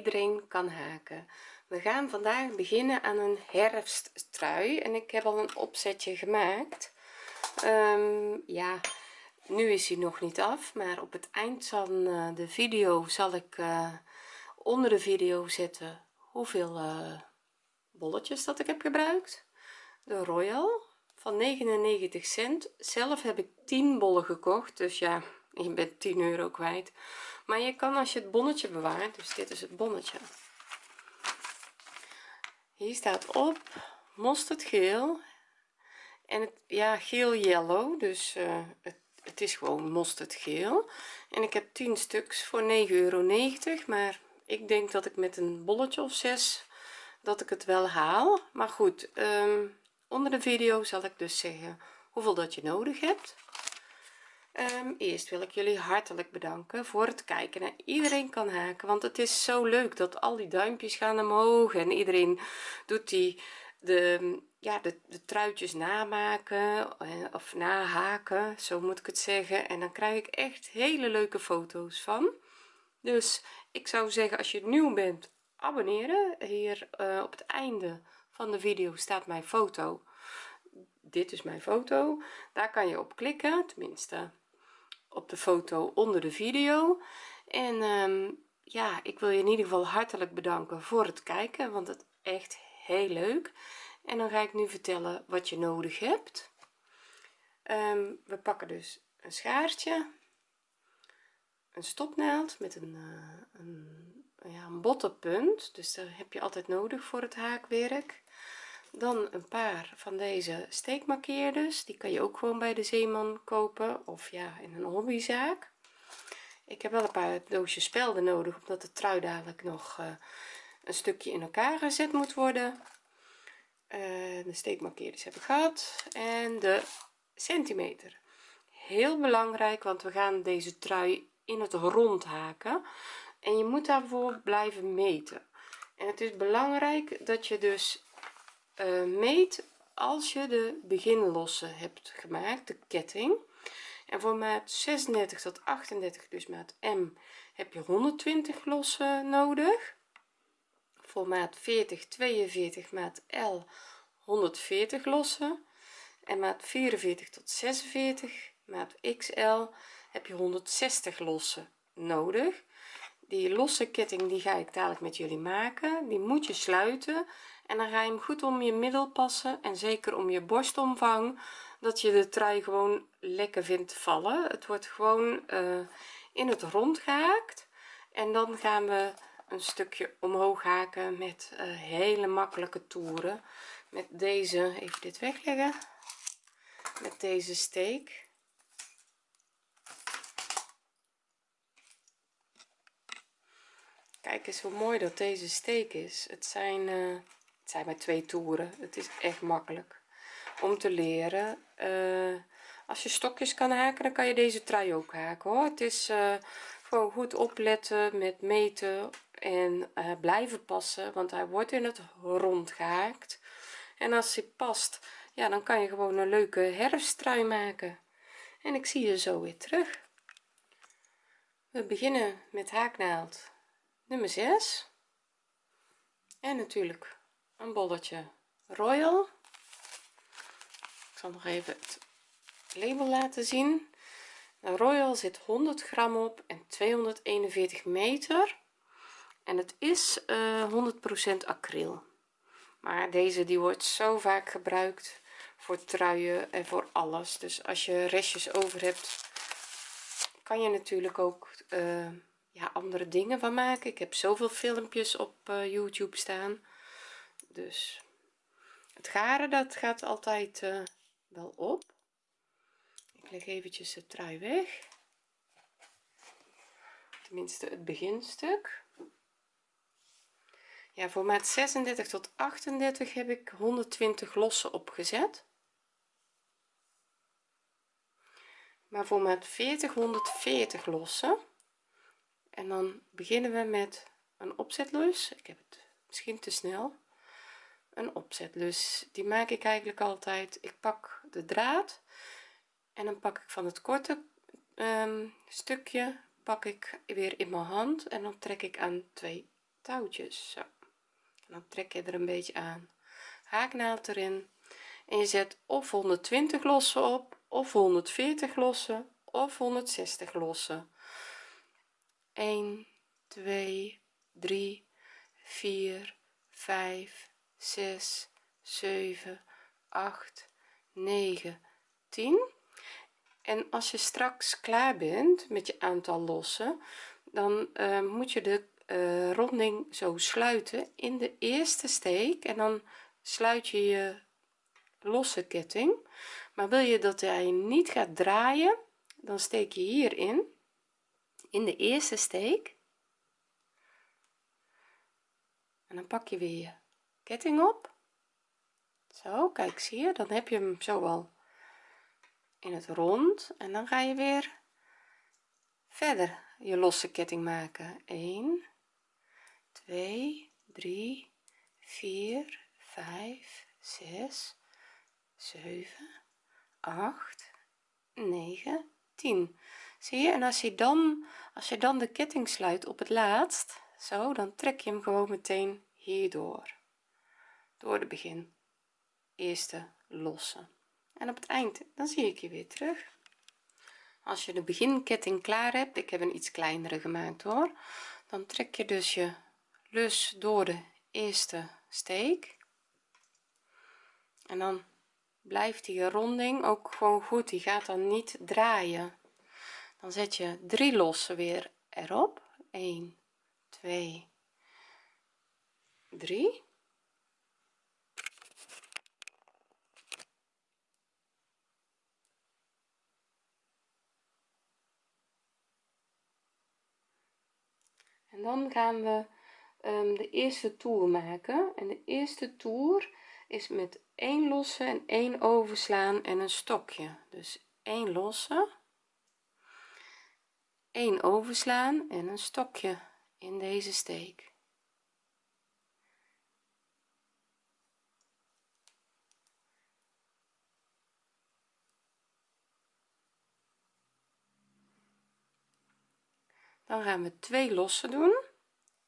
iedereen kan haken. We gaan vandaag beginnen aan een herfsttrui en ik heb al een opzetje gemaakt. Ehm, ja nu is hij nog niet af maar op het eind van eh, de video zal ik eh, onder de video zetten hoeveel uh, bolletjes dat ik heb gebruikt. De royal van 99 cent. Zelf heb ik 10 bollen gekocht dus ja je bent 10 euro kwijt maar je kan als je het bonnetje bewaart dus dit is het bonnetje. Hier staat op mosterd geel en het ja geel yellow dus uh, het, het, is gewoon mosterd geel. En ik heb 10 stuks voor 9,90 euro maar ik denk dat ik met een bolletje of 6 dat ik het wel haal. Maar goed um, onder de video zal ik dus zeggen hoeveel dat je nodig hebt um, eerst wil ik jullie hartelijk bedanken voor het kijken naar iedereen kan haken want het is zo leuk dat al die duimpjes gaan omhoog en iedereen doet die de ja de, de truitjes namaken eh, of nahaken zo moet ik het zeggen. En dan krijg ik echt hele leuke foto's van. Dus ik zou zeggen als je nieuw bent abonneren. Hier uh, op het einde van de video staat mijn foto. Dit is mijn foto. Daar kan je op klikken tenminste op de foto onder de video. En um, ja ik wil je in ieder geval hartelijk bedanken voor het kijken want het echt heel leuk. En dan ga ik nu vertellen wat je nodig hebt. Um, we pakken dus een schaartje een stopnaald met een, uh, een, ja, een botte punt dus daar heb je altijd nodig voor het haakwerk dan een paar van deze steekmarkeerders. Die kan je ook gewoon bij de zeeman kopen of ja in een hobbyzaak. Ik heb wel een paar doosjes spelden nodig omdat de trui dadelijk nog uh, een stukje in elkaar gezet moet worden. Uh, de steekmarkeerders heb ik gehad. En de centimeter. Heel belangrijk want we gaan deze trui in het rond haken. En je moet daarvoor blijven meten. En het is belangrijk dat je dus uh, meet als je de beginlossen hebt gemaakt de ketting. En voor maat 36 tot 38 dus maat m heb je 120 lossen nodig. Voor maat 40 42 maat l 140 lossen. En maat 44 tot 46 maat xl heb je 160 lossen nodig. Die losse ketting die ga ik dadelijk met jullie maken. Die moet je sluiten en dan ga je hem goed om je middel passen en zeker om je borstomvang dat je de trui gewoon lekker vindt vallen. Het wordt gewoon uh, in het rond gehaakt en dan gaan we een stukje omhoog haken met uh, hele makkelijke toeren. Met deze even dit wegleggen met deze steek. Kijk eens hoe mooi dat deze steek is. Het zijn uh, zijn maar twee toeren. Het is echt makkelijk om te leren. Uh, als je stokjes kan haken dan kan je deze trui ook haken hoor. Het is uh, gewoon goed opletten met meten en uh, blijven passen want hij wordt in het rond gehaakt. En als hij past ja dan kan je gewoon een leuke herfsttrui maken. En ik zie je zo weer terug. We beginnen met haaknaald nummer 6 en natuurlijk een bolletje royal. Ik zal nog even het label laten zien. De royal zit 100 gram op en 241 meter. En het is uh, eh, 100% acryl. Maar deze die wordt zo vaak gebruikt voor truien en voor alles. Dus als je restjes over hebt kan je natuurlijk ook uh, ja andere dingen van maken. Ik heb zoveel filmpjes op uh, youtube staan dus. Het garen dat gaat altijd uh, wel op. Ik leg eventjes de trui weg. Tenminste het beginstuk. Ja voor maat 36 tot 38 heb ik 120 lossen opgezet. Maar voor maat 40 140 lossen en dan beginnen we met een opzetlus ik heb het misschien te snel een opzetlus die maak ik eigenlijk altijd. Ik pak de draad en dan pak ik van het korte um, stukje pak ik weer in mijn hand en dan trek ik aan twee touwtjes zo. En dan trek je er een beetje aan. Haaknaald erin. En je zet of 120 lossen op of 140 lossen of 160 lossen. 1 2 3 4 5 6 7 8 9 10 en als je straks klaar bent met je aantal lossen dan uh, moet je de uh, ronding zo sluiten in de eerste steek en dan sluit je je losse ketting. Maar wil je dat hij niet gaat draaien dan steek je hierin in de eerste steek. En dan pak je weer ketting op. Zo kijk zie je? Dan heb je hem zo al in het rond en dan ga je weer verder je losse ketting maken. 1 2 3 4 5 6 7 8 9 10 zie je? En als je dan als je dan de ketting sluit op het laatst zo dan trek je hem gewoon meteen hierdoor door de begin. Eerste losse en op het eind dan zie ik je weer terug. Als je de beginketting klaar hebt ik heb een iets kleinere gemaakt hoor dan trek je dus je lus door de eerste steek. En dan blijft die ronding ook gewoon goed die gaat dan niet draaien. Dan zet je drie lossen weer erop. 1 2 3 en dan gaan we um, de eerste toer maken. En de eerste toer is met 1 losse en 1 overslaan en een stokje. Dus 1 losse 1 overslaan en een stokje in deze steek dan gaan we twee losse doen.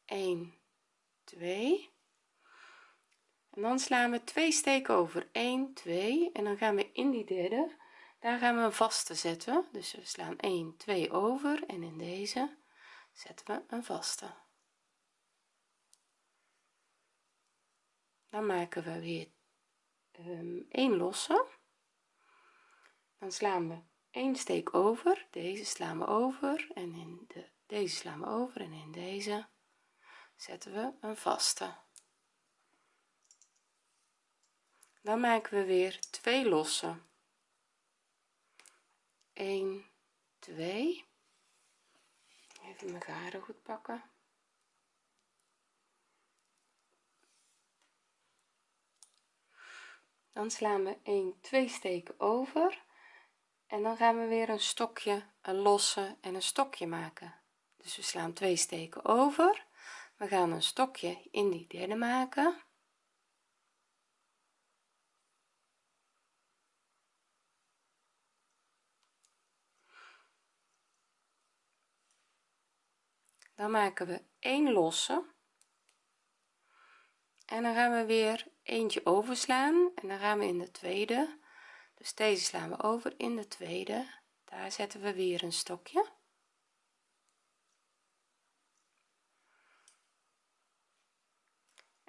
1 2 en dan slaan we twee steken over. 1 2 en dan gaan we in die derde. Daar gaan we een vaste zetten. Dus we slaan 1 2 over. En in deze zetten we een vaste. Dan maken we weer um, 1 losse. Dan slaan we 1 steek over. Deze slaan we over. En in de deze slaan we over en in deze zetten we een vaste. Dan maken we weer twee losse. 1 2 even mijn garen goed pakken. Dan slaan we 1 2 steken over. En dan gaan we weer een stokje een losse en een stokje maken dus we slaan twee steken over. We gaan een stokje in die derde maken. Dan maken we 1 losse. En dan gaan we weer eentje overslaan. En dan gaan we in de tweede. Dus deze slaan we over in de tweede. Daar zetten we weer een stokje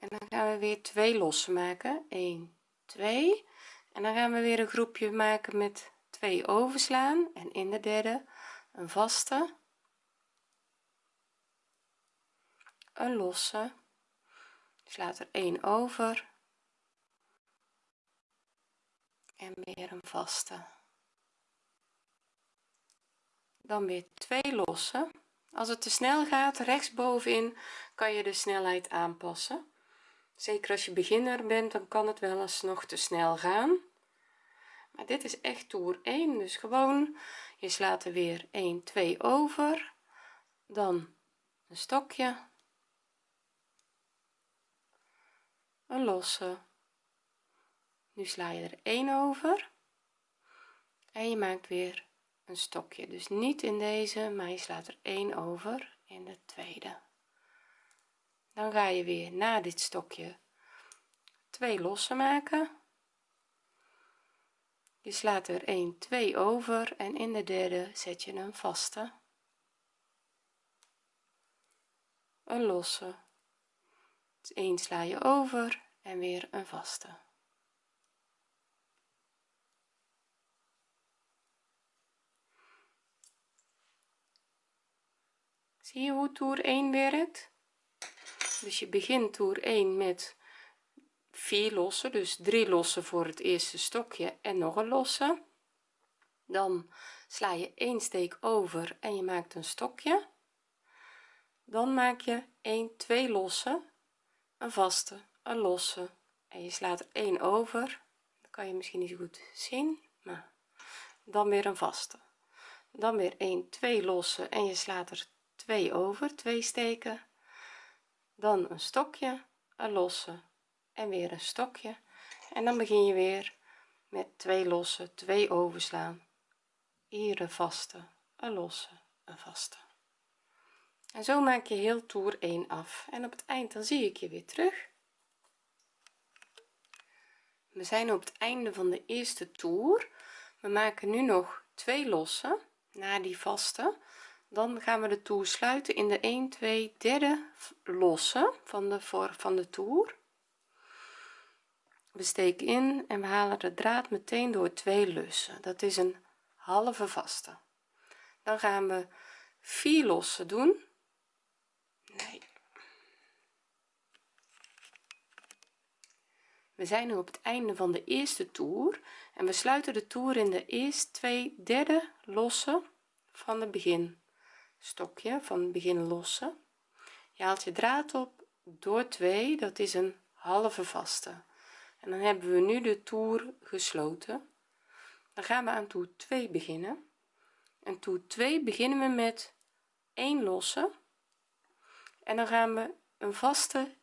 en dan gaan we weer twee losse maken 1 2 en dan gaan we weer een groepje maken met twee overslaan. En in de derde een vaste. Een losse. Slaat er 1 over. En weer een vaste. Dan weer twee losse als het te snel gaat rechtsbovenin kan je de snelheid aanpassen zeker als je beginner bent dan kan het wel eens nog te snel gaan. Maar dit is echt toer 1 dus gewoon je slaat er weer 1 2 over. Dan een stokje. Een losse. Nu sla je er 1 over. En je maakt weer een stokje. Dus niet in deze maar je slaat er één over in de tweede dan ga je weer na dit stokje twee lossen maken. Je slaat er 1 2 over en in de derde zet je een vaste. Een losse. 1 sla je over en weer een vaste. Zie je hoe toer 1 werkt dus je begint toer 1 met 4 lossen dus 3 lossen voor het eerste stokje en nog een losse. Dan sla je 1 steek over en je maakt een stokje. Dan maak je 1 2 lossen een vaste een losse en je slaat er 1 over. Dat kan je misschien niet goed zien maar dan weer een vaste. Dan weer 1 2 lossen en je slaat er 2 over 2 steken dan een stokje een losse en weer een stokje. En dan begin je weer met twee losse twee overslaan. Hier een vaste een losse een vaste. En zo maak je heel toer 1 af. En op het eind dan zie ik je weer terug. We zijn op het einde van de eerste toer. We maken nu nog twee lossen na die vaste dan gaan we de toer sluiten in de 1 2 derde losse van de voor van de toer. We steken in en we halen de draad meteen door twee lussen. Dat is een halve vaste. Dan gaan we vier lossen doen. Nee. We zijn nu op het einde van de eerste toer en we sluiten de toer in de eerste twee derde lossen van het begin stokje van begin lossen. Je haalt je draad op door 2 dat is een halve vaste. En dan hebben we nu de toer gesloten. Dan gaan we aan toer 2 beginnen. En toer 2 beginnen we met 1 losse en dan gaan we een vaste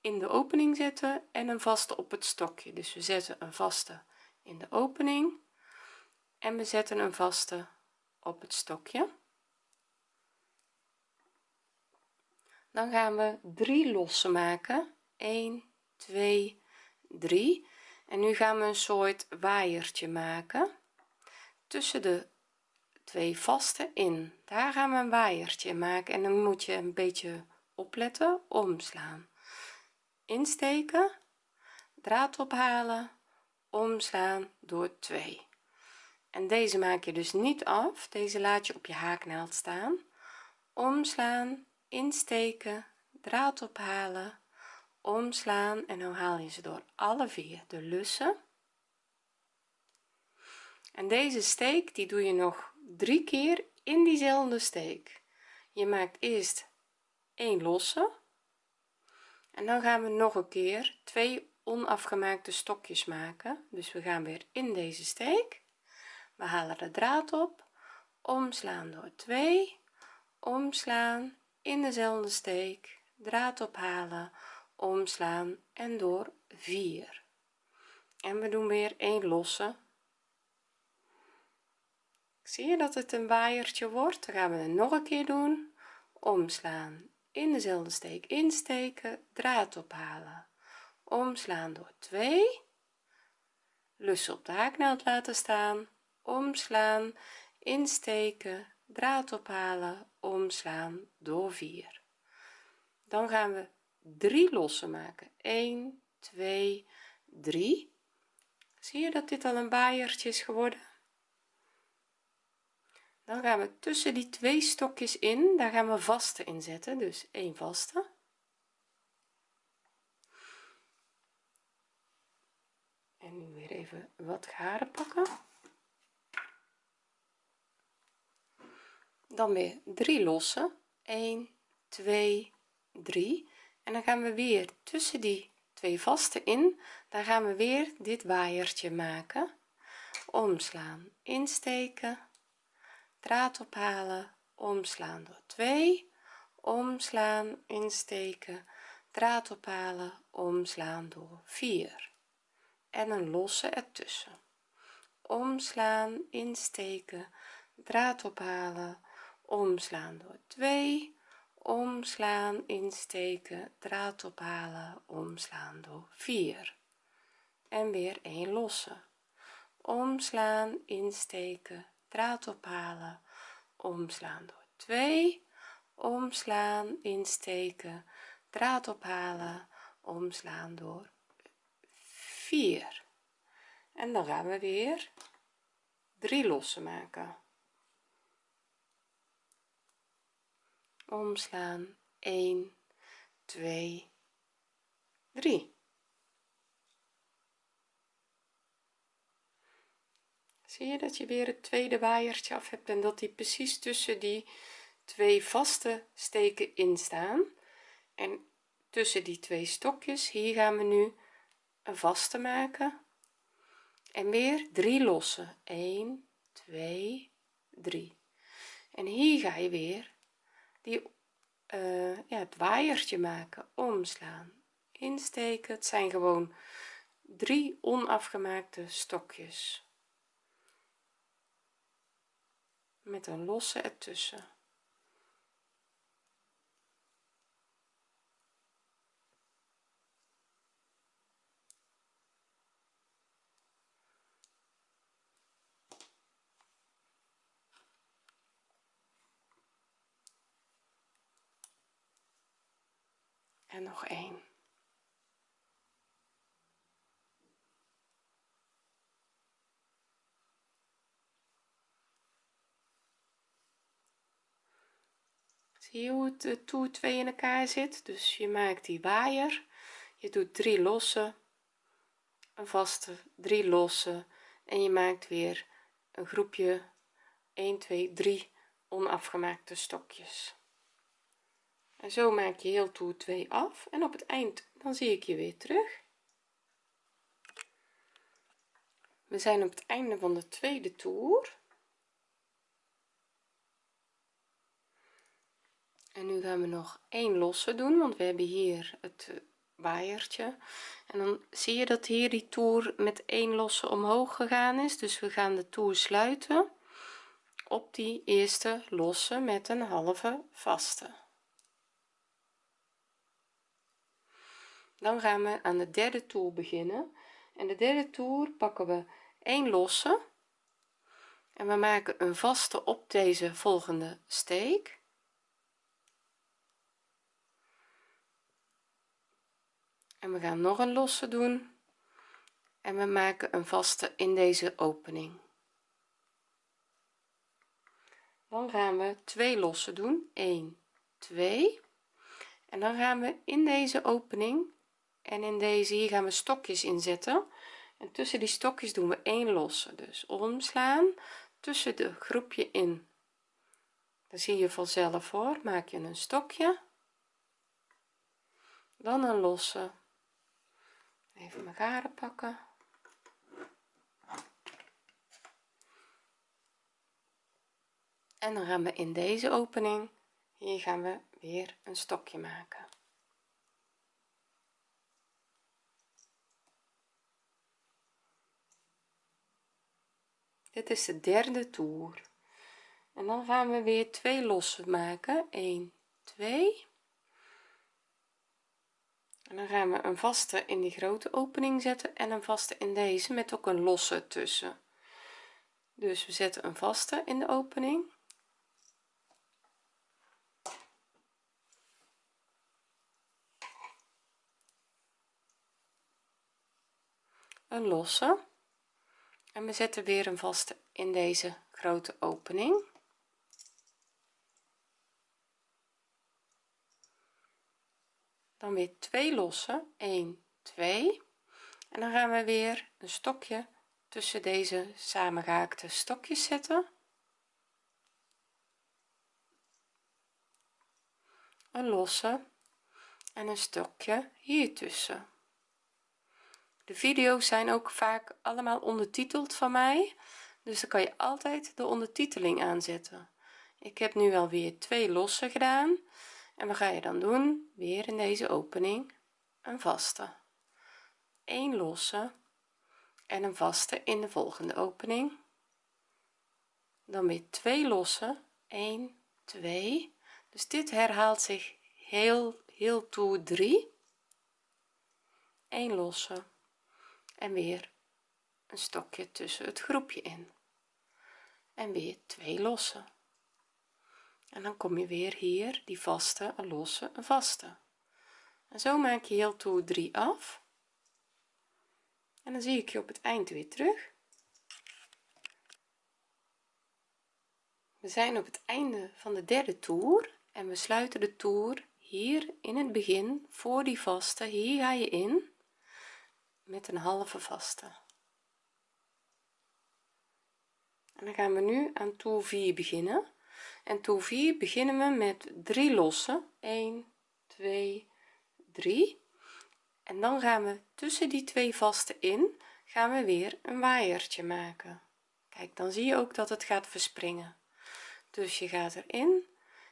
in de opening zetten en een vaste op het stokje. Dus we zetten een vaste in de opening en we zetten een vaste op het stokje dan gaan we drie lossen maken. 1 2 3 en nu gaan we een soort waaiertje maken. Tussen de twee vaste in. Daar gaan we een waaiertje maken. En dan moet je een beetje opletten omslaan. Insteken draad ophalen omslaan door 2 en deze maak je dus niet af. Deze laat je op je haaknaald staan. Omslaan insteken draad ophalen omslaan en dan haal je ze door alle vier de lussen. En deze steek die doe je nog drie keer in diezelfde steek. Je maakt eerst een losse en dan gaan we nog een keer twee onafgemaakte stokjes maken. Dus we gaan weer in deze steek. We halen de draad op omslaan door 2 omslaan in dezelfde steek draad ophalen omslaan en door 4 en we doen weer een losse. Zie je dat het een waaiertje wordt? Dan gaan we het nog een keer doen. Omslaan in dezelfde steek insteken draad ophalen. Omslaan door 2 lussen op de haaknaald laten staan. Omslaan insteken draad ophalen omslaan door 4 dan gaan we 3 lossen maken. 1 2 3 zie je dat dit al een waaiertje is geworden? Dan gaan we tussen die twee stokjes in daar gaan we vaste in zetten. Dus 1 vaste. En nu weer even wat garen pakken dan weer 3 lossen. 1 2 3 en dan gaan we weer tussen die twee vaste in. Daar gaan we weer dit waaiertje maken. Omslaan insteken. Draad ophalen. Omslaan door 2 omslaan insteken. Draad ophalen. Omslaan door 4 en een losse ertussen. Omslaan insteken. Draad ophalen omslaan door 2 omslaan insteken draad ophalen omslaan door 4 en weer een losse. Omslaan insteken draad ophalen omslaan door 2 omslaan insteken draad ophalen omslaan door 4 en dan gaan we weer 3 losse maken omslaan. 1 2 3 zie je dat je weer het tweede waaiertje af hebt en dat die precies tussen die twee vaste steken in staan? En tussen die twee stokjes hier gaan we nu een vaste maken. En weer 3 losse 1 2 3 en hier ga je weer die ja, het waaiertje maken omslaan insteken. Het zijn gewoon drie onafgemaakte stokjes. Met een losse ertussen nog één. Zie je hoe het de toer 2 in elkaar zit? Dus je maakt die waaier. Je doet drie losse een vaste drie losse en je maakt weer een groepje. 1 2 3 onafgemaakte stokjes en zo maak je heel toer 2 af. En op het eind dan zie ik je weer terug. We zijn op het einde van de tweede toer. En nu gaan we nog één losse doen want we hebben hier het waaiertje. En dan zie je dat hier die toer met één losse omhoog gegaan is. Dus we gaan de toer sluiten op die eerste losse met een halve vaste dan gaan we aan de derde toer beginnen. En de derde toer pakken we 1 losse. En we maken een vaste op deze volgende steek. En we gaan nog een losse doen. En we maken een vaste in deze opening. Dan gaan we twee losse doen. 1 2 en dan gaan we in deze opening en in deze hier gaan we stokjes inzetten. En tussen die stokjes doen we één losse. Dus omslaan tussen de groepje in. Dan zie je vanzelf hoor. Maak je een stokje. Dan een losse. Even mijn garen pakken. En dan gaan we in deze opening hier gaan we weer een stokje maken dit is de derde toer. En dan gaan we weer twee losse maken. 1 2 en dan gaan we een vaste in die grote opening zetten en een vaste in deze met ook een losse tussen. Dus we zetten een vaste in de opening. Een losse en we zetten weer een vaste in deze grote opening. Dan weer twee losse. 1 2 en dan gaan we weer een stokje tussen deze samengehaakte stokjes zetten. Een losse en een stokje hier tussen de video's zijn ook vaak allemaal ondertiteld van mij dus dan kan je altijd de ondertiteling aanzetten. Ik heb nu alweer twee losse gedaan en wat ga je dan doen? Weer in deze opening een vaste. 1 losse en een vaste in de volgende opening. Dan weer twee lossen. 1 2 dus dit herhaalt zich heel heel toe 3 1 losse en weer een stokje tussen het groepje in. En weer twee losse. En dan kom je weer hier die vaste een losse een vaste. En zo maak je heel toe 3 af. En dan zie ik je op het eind weer terug. We zijn op het einde van de derde toer en we sluiten de toer hier in het begin voor die vaste. Hier ga je in met een halve vaste. En dan gaan we nu aan toer 4 beginnen. En toer 4 beginnen we met 3 lossen. 1 2 3 en dan gaan we tussen die twee vaste in gaan we weer een waaiertje maken. Kijk dan zie je ook dat het gaat verspringen. Dus je gaat erin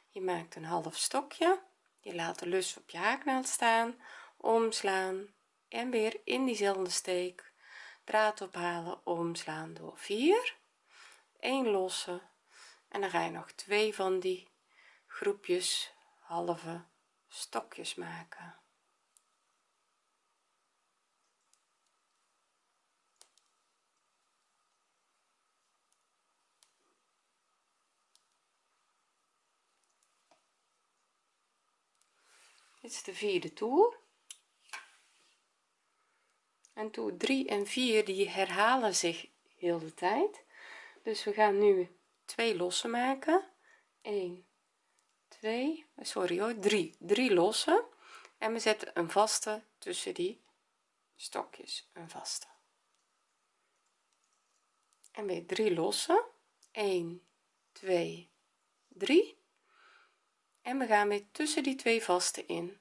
je maakt een half stokje. Je laat de lus op je haaknaald staan omslaan en weer in diezelfde steek draad ophalen omslaan door 4 1 losse. En dan ga je nog twee van die groepjes halve stokjes maken. Dit is de vierde toer en toer 3 en 4 die herhalen zich heel de tijd. Dus we gaan nu twee losse maken. 1 2 sorry hoor 3 3 losse en we zetten een vaste tussen die stokjes een vaste. En weer 3 losse 1 2 3 en we gaan weer tussen die twee vaste in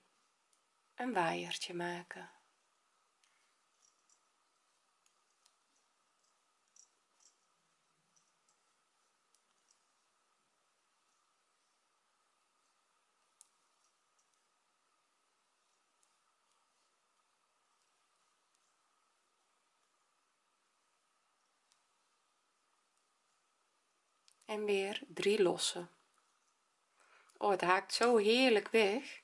een waaiertje maken en weer 3 losse oh het haakt zo heerlijk weg.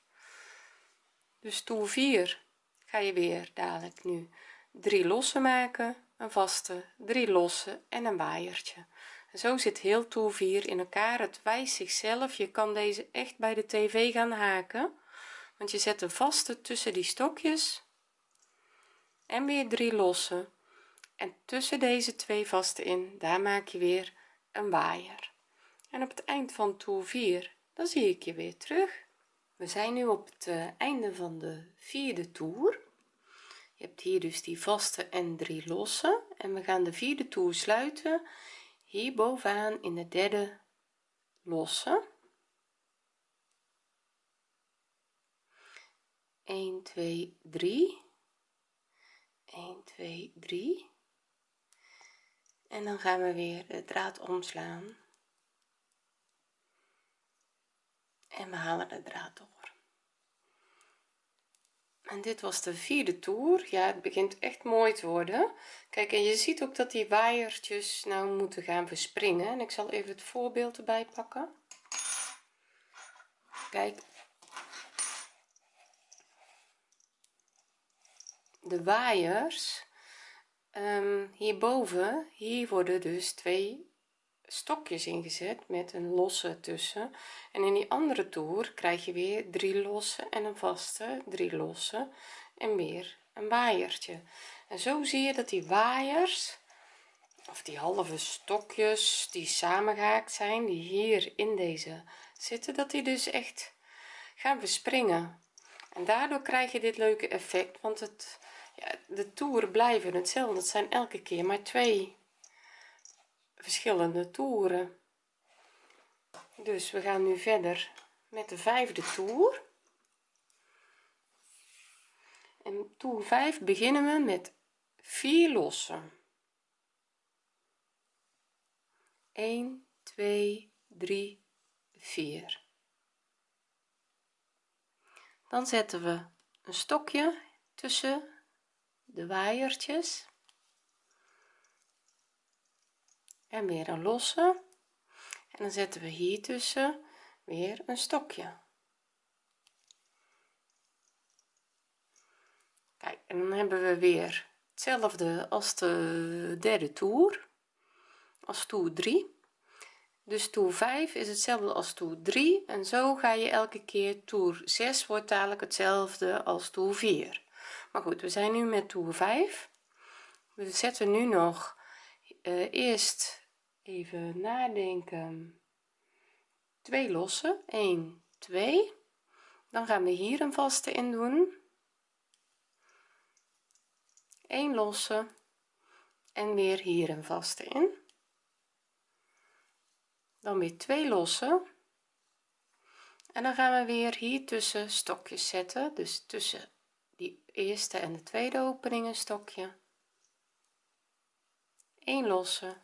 Dus toer 4 ga je weer dadelijk nu 3 losse maken een vaste 3 losse en een waaiertje. En zo zit heel toer 4 in elkaar. Het wijst zichzelf. Je kan deze echt bij de tv gaan haken want je zet een vaste tussen die stokjes en weer 3 losse en tussen deze twee vaste in daar maak je weer een waaier. En op het eind van toer 4 dan zie ik je weer terug. We zijn nu op het eh, einde van de vierde toer. Je hebt hier dus die vaste en drie losse. En we gaan de vierde toer sluiten hier bovenaan in de derde losse. 1 2 3 1 2 3 en dan gaan we weer de draad omslaan. En we halen de draad door. En dit was de vierde toer. Ja het begint echt mooi te worden. Kijk en je ziet ook dat die waaiertjes nou moeten gaan verspringen. En ik zal even het voorbeeld erbij pakken. Kijk. De waaiers um, hierboven hier worden dus twee stokjes ingezet met een losse tussen. En in die andere toer krijg je weer drie losse en een vaste drie losse en weer een waaiertje. En zo zie je dat die waaiers of die halve stokjes die samengehaakt zijn die hier in deze zitten dat die dus echt gaan verspringen. En daardoor krijg je dit leuke effect want het de toeren blijven hetzelfde. Het zijn elke keer maar twee verschillende toeren. Dus we gaan nu verder met de vijfde toer. En toer 5 beginnen we met 4 lossen. 1 2 3 4 dan zetten we een stokje tussen de waaiertjes. En weer een losse. En dan zetten we hier tussen weer een stokje. Kijk en dan hebben we weer hetzelfde als de derde toer als toer 3 dus toer 5 is hetzelfde als toer 3 en zo ga je elke keer toer 6 wordt dadelijk hetzelfde als toer 4 goed we zijn nu met toer 5 we zetten nu nog uh, eerst even nadenken. Twee lossen. 1 2 dan gaan we hier een vaste in doen. 1 losse. En weer hier een vaste in. Dan weer twee lossen. En dan gaan we weer hier tussen stokjes zetten. Dus tussen eerste en de tweede opening een stokje 1 losse.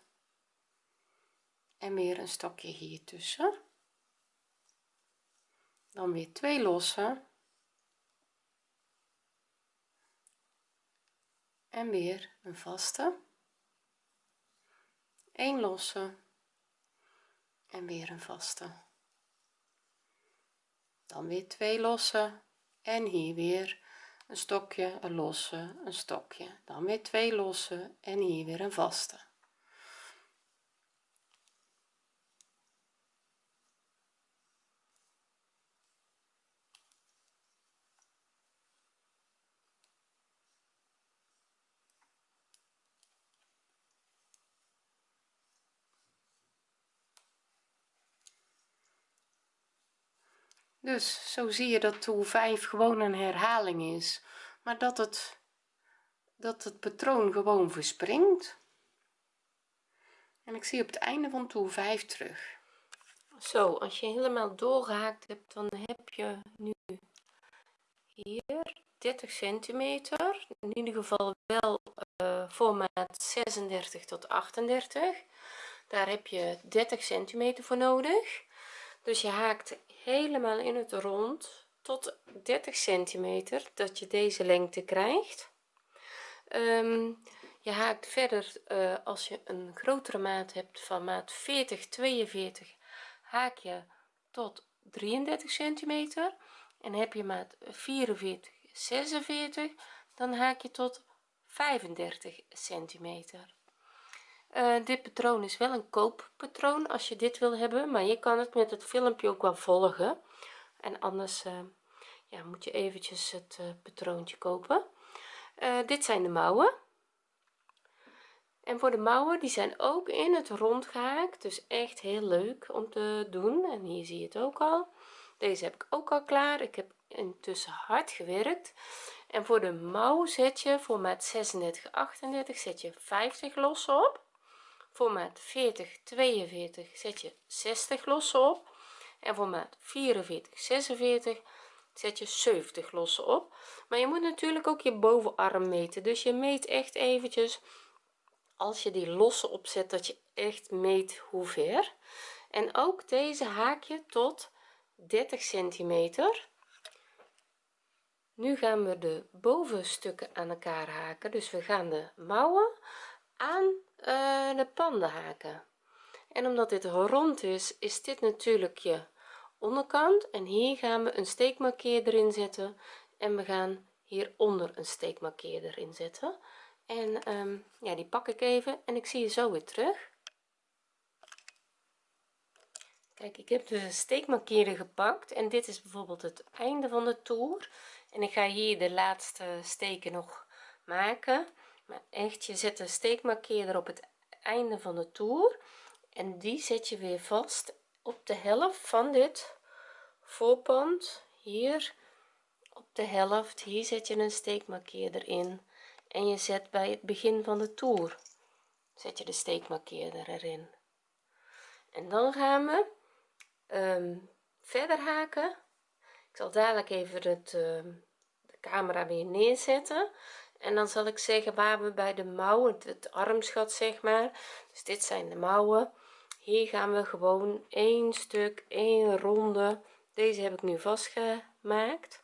En weer een stokje hier tussen. Dan weer twee lossen. En weer een vaste. 1 losse. En weer een vaste. Dan weer twee losse en hier weer een stokje een losse een stokje. Dan weer twee losse en hier weer een vaste dus zo zie je dat toer 5 gewoon een herhaling is maar dat het dat het patroon gewoon verspringt. En ik zie op het einde van toer 5 terug. Zo als je helemaal doorgehaakt hebt dan heb je nu hier 30 centimeter. In ieder geval wel uh, formaat 36 tot 38 daar heb je 30 centimeter voor nodig. Dus je haakt helemaal in het rond tot 30 centimeter dat je deze lengte krijgt. Um, je haakt verder uh, als je een grotere maat hebt van maat 40 42 haak je tot 33 centimeter. En heb je maat 44 46 dan haak je tot 35 centimeter uh, dit patroon is wel een kooppatroon als je dit wil hebben maar je kan het met het filmpje ook wel volgen. En anders uh, ja, moet je eventjes het uh, patroontje kopen. Dit zijn de mouwen. En voor de mouwen die zijn ook in het rond gehaakt dus echt heel leuk om te doen. En hier zie je het ook al. Deze heb ik ook al klaar. Ik heb intussen hard gewerkt. En voor de mouw zet je voor maat 36 38 zet je 50 los op voor maat 40 42 zet je 60 lossen op. En voor maat 44 46 zet je 70 lossen op. Maar je moet natuurlijk ook je bovenarm meten. Dus je meet echt eventjes als je die losse opzet dat je echt meet hoe ver. En ook deze haak je tot 30 centimeter. Nu gaan we de bovenstukken aan elkaar haken. Dus we gaan de mouwen aan de panden haken en omdat dit rond is is dit natuurlijk je onderkant. En hier gaan we een steekmarkeerder in zetten. En we gaan hieronder een steekmarkeerder in zetten. En um, ja die pak ik even en ik zie je zo weer terug. Kijk ik heb de steekmarkeerder gepakt. En dit is bijvoorbeeld het einde van de toer. En ik ga hier de laatste steken nog maken maar echt je zet een steekmarkeerder op het einde van de toer en die zet je weer vast op de helft van dit voorpand hier. Op de helft hier zet je een steekmarkeerder in en je zet bij het begin van de toer zet je de steekmarkeerder erin. En dan gaan we um, verder haken. Ik zal dadelijk even het, uh, de camera weer neerzetten en dan zal ik zeggen waar we bij de mouwen het armsgat zeg maar. Dus dit zijn de mouwen. Hier gaan we gewoon één stuk één ronde. Deze heb ik nu vastgemaakt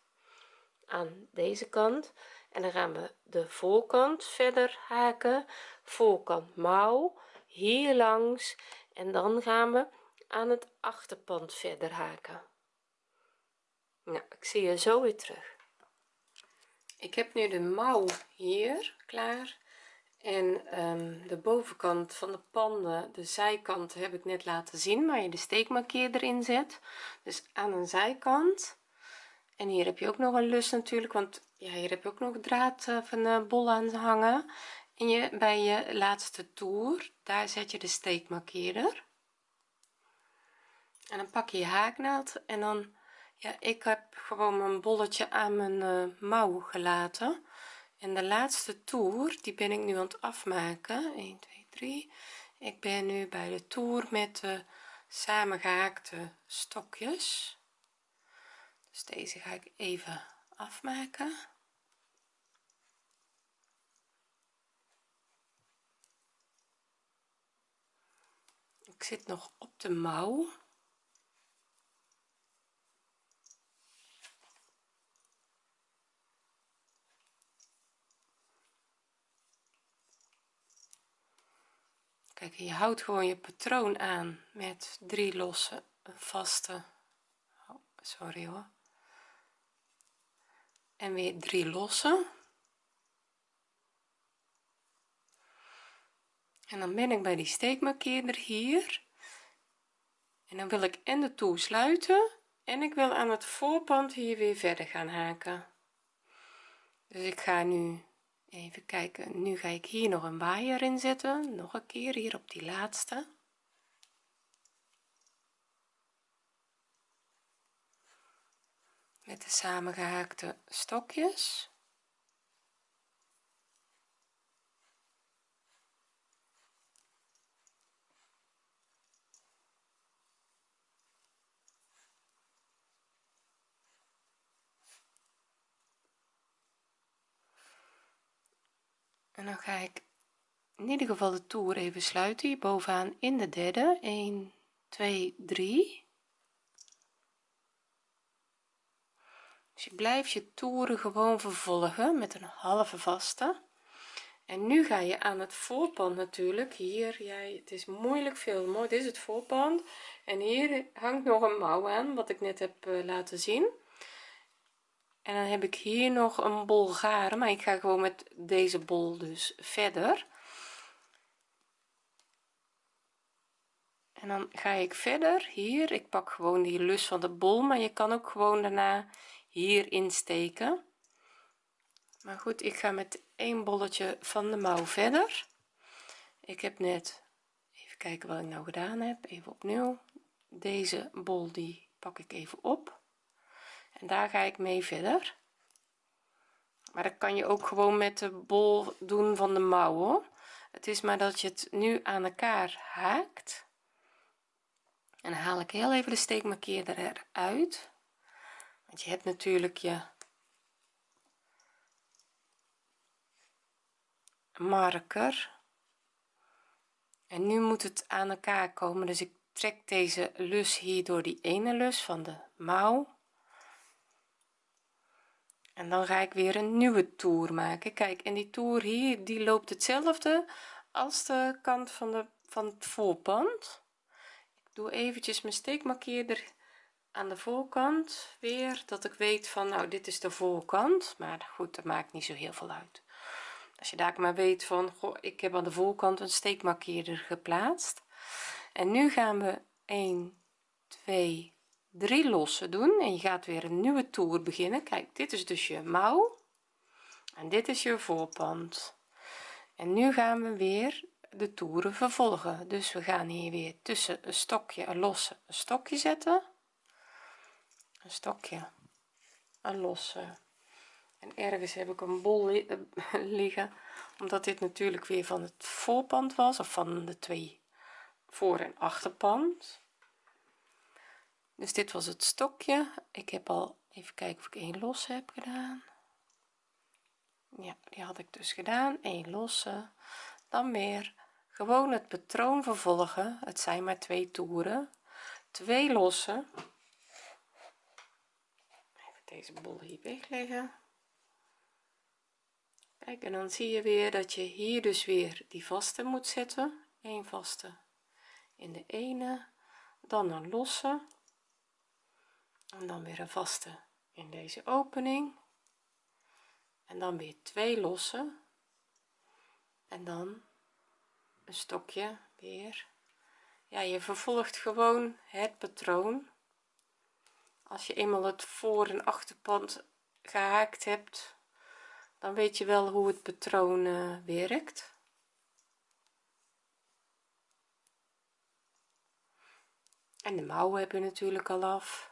aan deze kant. En dan gaan we de voorkant verder haken. Voorkant mouw hier langs. En dan gaan we aan het achterpand verder haken. Nou ik zie je zo weer terug ik heb nu de mouw hier klaar. En um, de bovenkant van de panden de zijkant heb ik net laten zien waar je de steekmarkeerder in zet. Dus aan een zijkant. En hier heb je ook nog een lus natuurlijk want ja hier heb je ook nog draad uh, van de bol aan hangen. En je bij je laatste toer daar zet je de steekmarkeerder en dan pak je je haaknaald en dan ja ik heb gewoon mijn bolletje aan mijn uh, mouw gelaten. En de laatste toer die ben ik nu aan het afmaken. 1 2 3 ik ben nu bij de toer met de samengehaakte stokjes. Dus deze ga ik even afmaken. Ik zit nog op de mouw kijk je houdt gewoon je patroon aan met drie losse vaste. Oh, sorry hoor. En weer drie losse. En dan ben ik bij die steekmarkeerder hier. En dan wil ik en de toer sluiten en ik wil aan het voorpand hier weer verder gaan haken. Dus ik ga nu even kijken nu ga ik hier nog een waaier in zetten. Nog een keer hier op die laatste. Met de samengehaakte stokjes en dan ga ik in ieder geval de toer even sluiten hier bovenaan in de derde. 1 2 3 dus je blijft je toeren gewoon vervolgen met een halve vaste. En nu ga je aan het voorpand natuurlijk. Hier jij het is moeilijk filmen dit is het voorpand. En hier hangt nog een mouw aan wat ik net heb uh, laten zien en dan heb ik hier nog een bol garen maar ik ga gewoon met deze bol dus verder. En dan ga ik verder. Hier ik pak gewoon die lus van de bol maar je kan ook gewoon daarna hier insteken. Maar goed ik ga met één bolletje van de mouw verder. Ik heb net even kijken wat ik nou gedaan heb even opnieuw. Deze bol die pak ik even op en daar ga ik mee verder. Maar dat kan je ook gewoon met de bol doen van de mouwen het is maar dat je het nu aan elkaar haakt. En haal ik heel even de steekmarkeerder eruit. Want je hebt natuurlijk je marker. En nu moet het aan elkaar komen. Dus ik trek deze lus hier door die ene lus van de mouw en dan ga ik weer een nieuwe toer maken. Kijk en die toer hier die loopt hetzelfde als de kant van de van het voorpand. Ik doe eventjes mijn steekmarkeerder aan de voorkant weer dat ik weet van nou dit is de voorkant. Maar goed dat maakt niet zo heel veel uit. Als je daar maar weet van goh, ik heb aan de voorkant een steekmarkeerder geplaatst. En nu gaan we 1 2 3 losse doen en je gaat weer een nieuwe toer beginnen. Kijk dit is dus je mouw en dit is je voorpand. En nu gaan we weer de toeren vervolgen. Dus we gaan hier weer tussen een stokje een losse een stokje zetten. Een stokje een losse. En ergens heb ik een bol eh, liggen omdat dit natuurlijk weer van het voorpand was of van de twee voor en achterpand dus dit was het stokje. Ik heb al even kijken of ik één losse heb gedaan. Ja die had ik dus gedaan. Één losse. Dan weer gewoon het patroon vervolgen. Het zijn maar twee toeren. Twee losse even deze bol hier wegleggen. Kijk en dan zie je weer dat je hier dus weer die vaste moet zetten. Een vaste in de ene. Dan een losse en dan weer een vaste in deze opening. En dan weer twee losse en dan een stokje weer. Ja je vervolgt gewoon het patroon. Als je eenmaal het voor en achterpand gehaakt hebt dan weet je wel hoe het patroon uh, werkt. En de mouwen heb je natuurlijk al af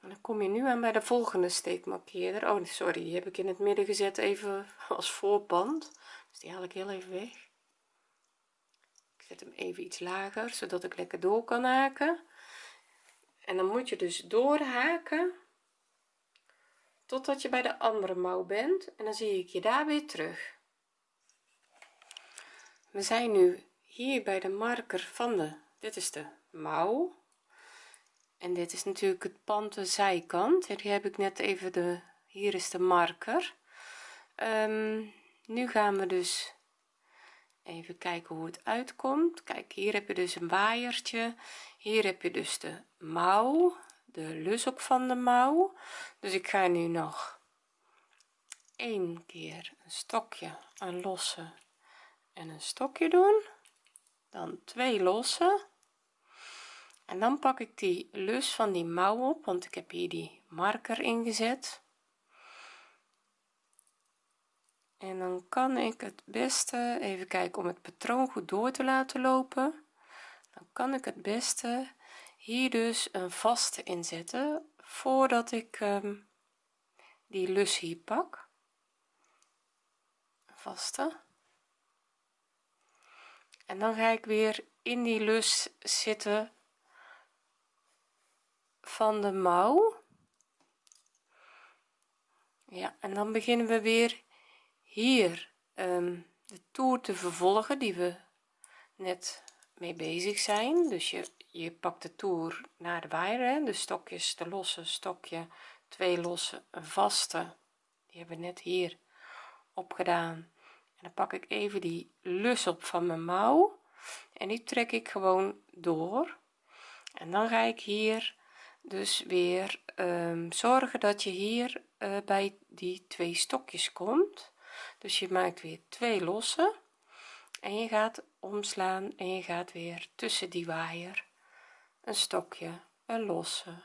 en dan kom je nu aan bij de volgende steekmarkeerder oh sorry die heb ik in het midden gezet even als voorpand dus die haal ik heel even weg. Ik zet hem even iets lager zodat ik lekker door kan haken. En dan moet je dus doorhaken totdat je bij de andere mouw bent. En dan zie ik je daar weer terug. We zijn nu hier bij de marker van de dit is de mouw en dit is natuurlijk het pand de zijkant. Hier heb ik net even de hier is de marker. Um, nu gaan we dus even kijken hoe het uitkomt. Kijk hier heb je dus een waaiertje. Hier heb je dus de mouw de lus op van de mouw. Dus ik ga nu nog één keer een stokje een losse en een stokje doen. Dan twee losse en dan pak ik die lus van die mouw op want ik heb hier die marker ingezet. En dan kan ik het beste even kijken om het patroon goed door te laten lopen. Dan kan ik het beste hier dus een vaste inzetten voordat ik um, die lus hier pak. Vaste. En dan ga ik weer in die lus zitten van de mouw. Ja en dan beginnen we weer hier um, de toer te vervolgen die we net mee bezig zijn. Dus je je pakt de toer naar de waaier de stokjes de losse stokje twee losse een vaste. Die hebben we net hier opgedaan. En dan pak ik even die lus op van mijn mouw en die trek ik gewoon door. En dan ga ik hier dus weer um, zorgen dat je hier uh, bij die twee stokjes komt. Dus je maakt weer twee losse. En je gaat omslaan en je gaat weer tussen die waaier een stokje een losse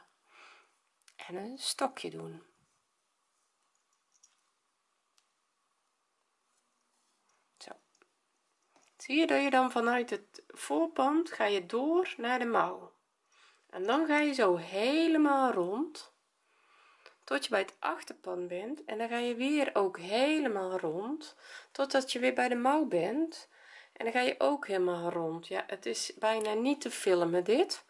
en een stokje doen. Zo. Zie je dat je dan vanuit het voorpand ga je door naar de mouw en dan ga je zo helemaal rond tot je bij het achterpand bent. En dan ga je weer ook helemaal rond totdat je weer bij de mouw bent. En dan ga je ook helemaal rond. Ja het is bijna niet te filmen dit.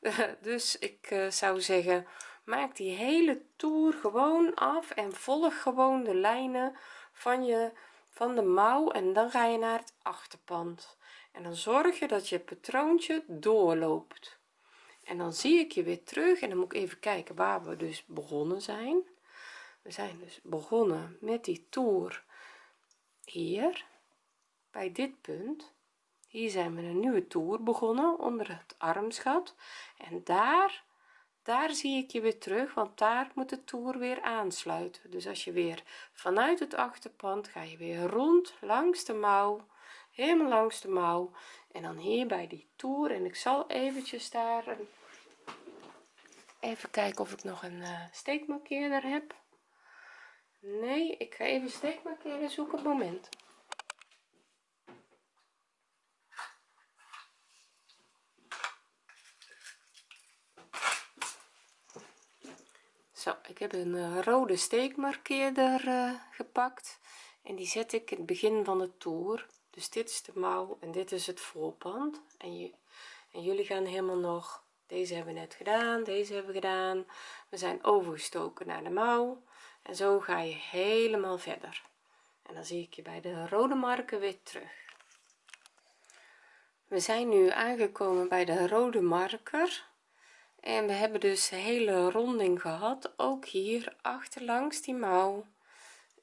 Dus ik uh, zou zeggen maak die hele toer gewoon af en volg gewoon de lijnen van je van de mouw. En dan ga je naar het achterpand. En dan zorg je dat je patroontje doorloopt en dan zie ik je weer terug en dan moet ik even kijken waar we dus begonnen zijn. We zijn dus begonnen met die toer hier bij dit punt. Hier zijn we een nieuwe toer begonnen onder het armsgat. En daar daar zie ik je weer terug want daar moet de toer weer aansluiten. Dus als je weer vanuit het achterpand ga je weer rond langs de mouw helemaal langs de mouw. En dan hier bij die toer. En ik zal eventjes daar een, even kijken of ik nog een uh, steekmarkeerder heb. Nee ik ga even steekmarkeerder zoeken moment. Zo ik heb een uh, rode steekmarkeerder uh, gepakt. En die zet ik in het begin van de toer. Dus dit is de mouw en dit is het voorpand. En, je, en jullie gaan helemaal nog deze hebben we net gedaan deze hebben we gedaan. We zijn overgestoken naar de mouw. En zo ga je helemaal verder. En dan zie ik je bij de rode marken weer terug. We zijn nu aangekomen bij de rode marker. En we hebben dus hele ronding gehad ook hier achterlangs die mouw.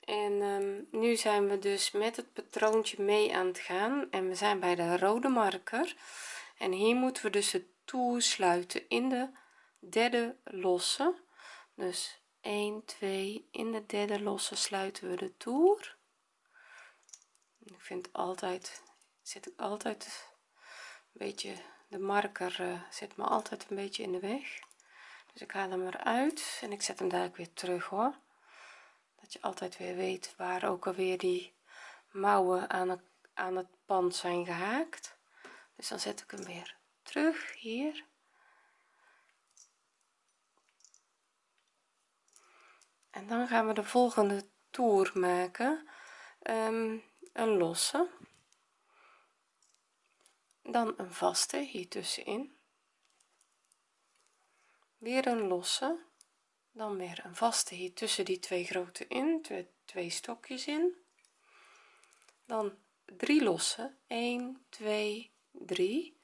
En um, nu zijn we dus met het patroontje mee aan het gaan. En we zijn bij de rode marker. En hier moeten we dus het toer sluiten in de derde losse. Dus 1 2 in de derde losse sluiten we de toer. Ik vind altijd zit ik altijd een beetje de marker uh, zit me altijd een beetje in de weg. Dus ik haal hem eruit en ik zet hem daar weer terug hoor. Dat je altijd weer weet waar ook alweer die mouwen aan het, aan het pand zijn gehaakt. Dus dan zet ik hem weer terug hier. En dan gaan we de volgende toer maken. Um, een losse. Dan een vaste hier tussenin. Weer een losse. Dan weer een vaste hier tussen die twee grote in twee, twee stokjes in. Dan drie losse 1 2 3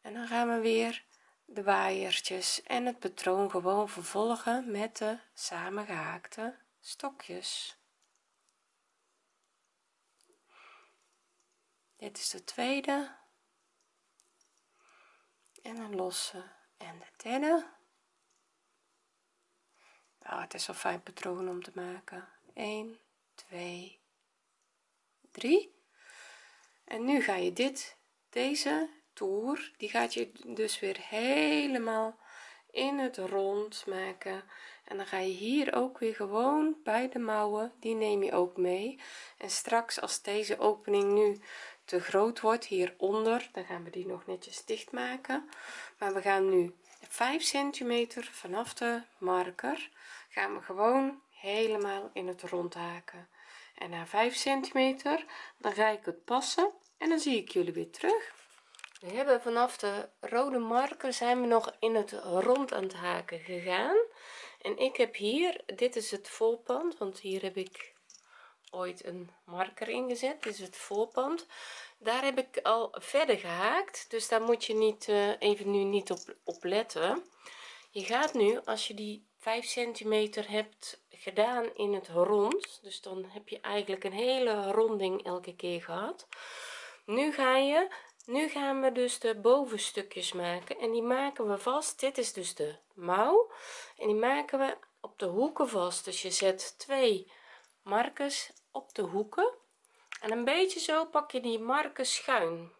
en dan gaan we weer de waaiertjes en het patroon gewoon vervolgen met de samengehaakte stokjes. Dit is de tweede. En een losse en de derde. Oh, het is wel fijn patroon om te maken. 1 2 3 en nu ga je dit deze toer die gaat je dus weer helemaal in het rond maken. En dan ga je hier ook weer gewoon bij de mouwen. Die neem je ook mee. En straks als deze opening nu te groot wordt hieronder dan gaan we die nog netjes dicht maken maar we gaan nu 5 centimeter vanaf de marker gaan we gewoon helemaal in het rond haken. En na 5 centimeter dan ga ik het passen en dan zie ik jullie weer terug we hebben vanaf de rode marker zijn we nog in het rond aan het haken gegaan. En ik heb hier dit is het volpand want hier heb ik ooit een marker ingezet. Dit is het voorpand. Daar heb ik al verder gehaakt dus daar moet je niet uh, even nu niet op, op letten. Je gaat nu als je die 5 centimeter hebt gedaan in het rond dus dan heb je eigenlijk een hele ronding elke keer gehad. Nu ga je nu gaan we dus de bovenstukjes maken en die maken we vast. Dit is dus de mouw en die maken we op de hoeken vast. Dus je zet twee markers op de hoeken en een beetje zo pak je die marken schuin.